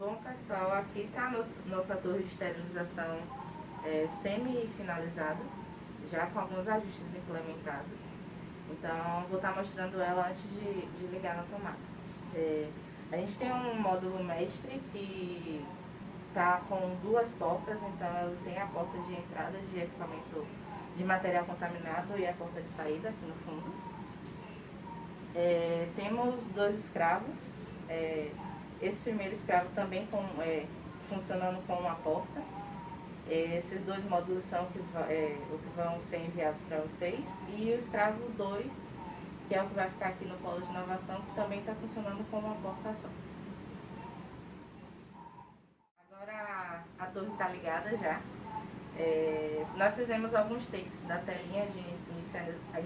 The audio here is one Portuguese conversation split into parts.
Bom pessoal, aqui está nossa torre de esterilização é, semi-finalizada, já com alguns ajustes implementados. Então vou estar tá mostrando ela antes de, de ligar na tomada. É, a gente tem um módulo mestre que está com duas portas, então ela tem a porta de entrada de equipamento de material contaminado e a porta de saída aqui no fundo. É, temos dois escravos, é, esse primeiro escravo também com, é, funcionando com uma porta. É, esses dois módulos são que, é, o que vão ser enviados para vocês. E o escravo 2, que é o que vai ficar aqui no polo de inovação, que também está funcionando com uma portação. Agora a torre está ligada já. É, nós fizemos alguns takes da telinha de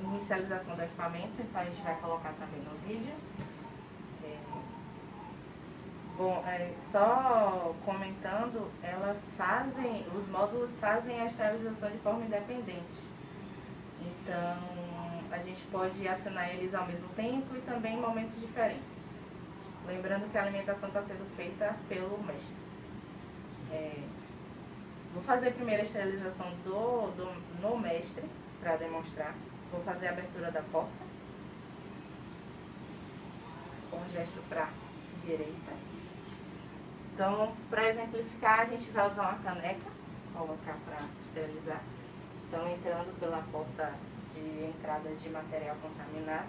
inicialização do equipamento, então a gente vai colocar também no vídeo. Bom, é, só comentando, elas fazem, os módulos fazem a esterilização de forma independente. Então, a gente pode acionar eles ao mesmo tempo e também em momentos diferentes. Lembrando que a alimentação está sendo feita pelo mestre. É, Vou fazer primeiro a esterilização do, do, no mestre, para demonstrar. Vou fazer a abertura da porta. Com um gesto para direita. Então, para exemplificar, a gente vai usar uma caneca, colocar para esterilizar. Então, entrando pela porta de entrada de material contaminado.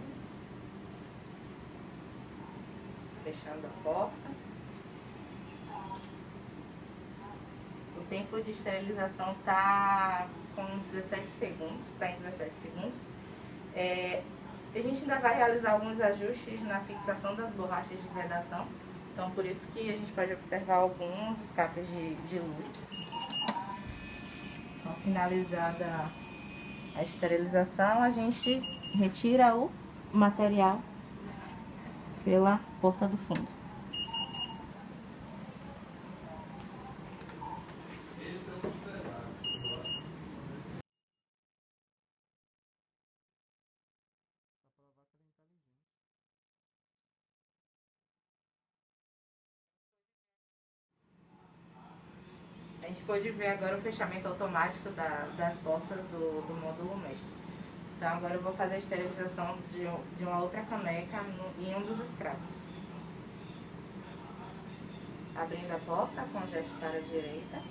Fechando a porta. tempo de esterilização está com 17 segundos, está em 17 segundos. É, a gente ainda vai realizar alguns ajustes na fixação das borrachas de vedação, então por isso que a gente pode observar alguns escapes de, de luz. Então, finalizada a esterilização, a gente retira o material pela porta do fundo. Pode ver agora o fechamento automático da, das portas do, do módulo mestre. Então agora eu vou fazer a esterilização de, de uma outra caneca no, em um dos escravos. Abrindo a porta com o gesto para a direita.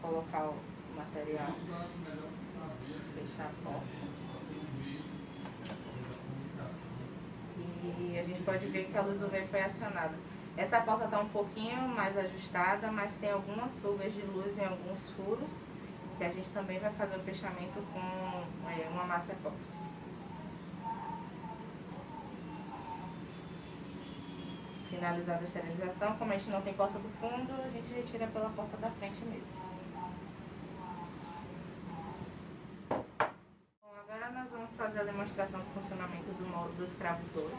Colocar o material. Fechar a porta. E a gente pode ver que a luz UV foi acionada. Essa porta está um pouquinho mais ajustada, mas tem algumas fugas de luz em alguns furos, que a gente também vai fazer o fechamento com é, uma massa epox. Finalizada a esterilização, como a gente não tem porta do fundo, a gente retira pela porta da frente mesmo. Bom, agora nós vamos fazer a demonstração do funcionamento do, modo, do escravo 2.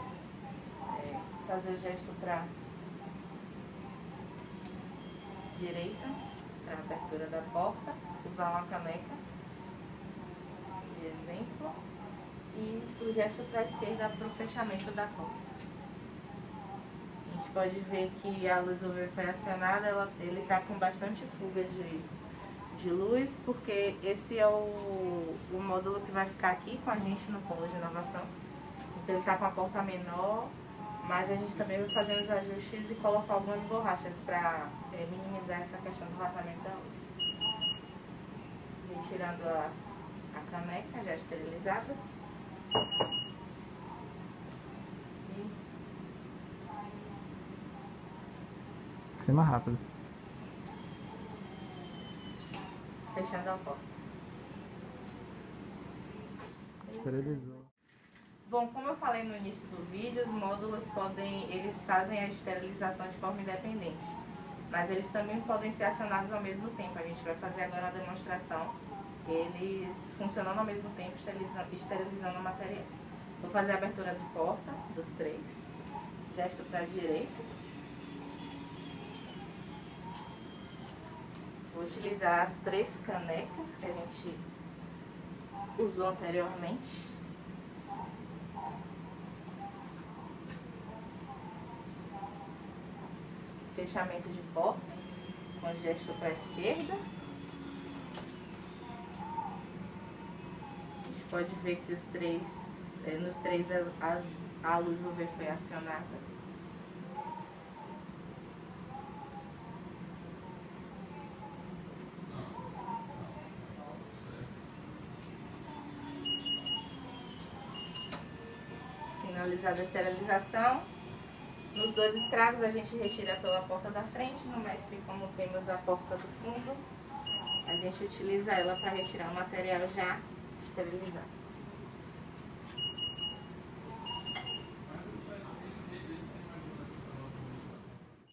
É, fazer o gesto para direita para a abertura da porta, usar uma caneca de exemplo e o gesto para a esquerda para o fechamento da porta. A gente pode ver que a luz UV foi acionada, ela, ele está com bastante fuga de, de luz, porque esse é o, o módulo que vai ficar aqui com a gente no polo de inovação. Então ele está com a porta menor mas a gente também vai fazer os ajustes e colocar algumas borrachas para é, minimizar essa questão do vazamento da luz. Retirando a, a caneca já esterilizada. E... Ser mais rápido. Fechando a porta. Esterilizou. Bom, como eu falei no início do vídeo, os módulos podem, eles fazem a esterilização de forma independente, mas eles também podem ser acionados ao mesmo tempo. A gente vai fazer agora a demonstração, eles funcionando ao mesmo tempo, esterilizando, esterilizando o material. Vou fazer a abertura de porta dos três, gesto para a direita. Vou utilizar as três canecas que a gente usou anteriormente. Fechamento de porta, com gesto para a esquerda. A gente pode ver que os três, é, nos três as, a luz UV foi acionada. Finalizada a esterilização, nos dois escravos a gente retira pela porta da frente, no mestre como temos a porta do fundo, a gente utiliza ela para retirar o material já esterilizado.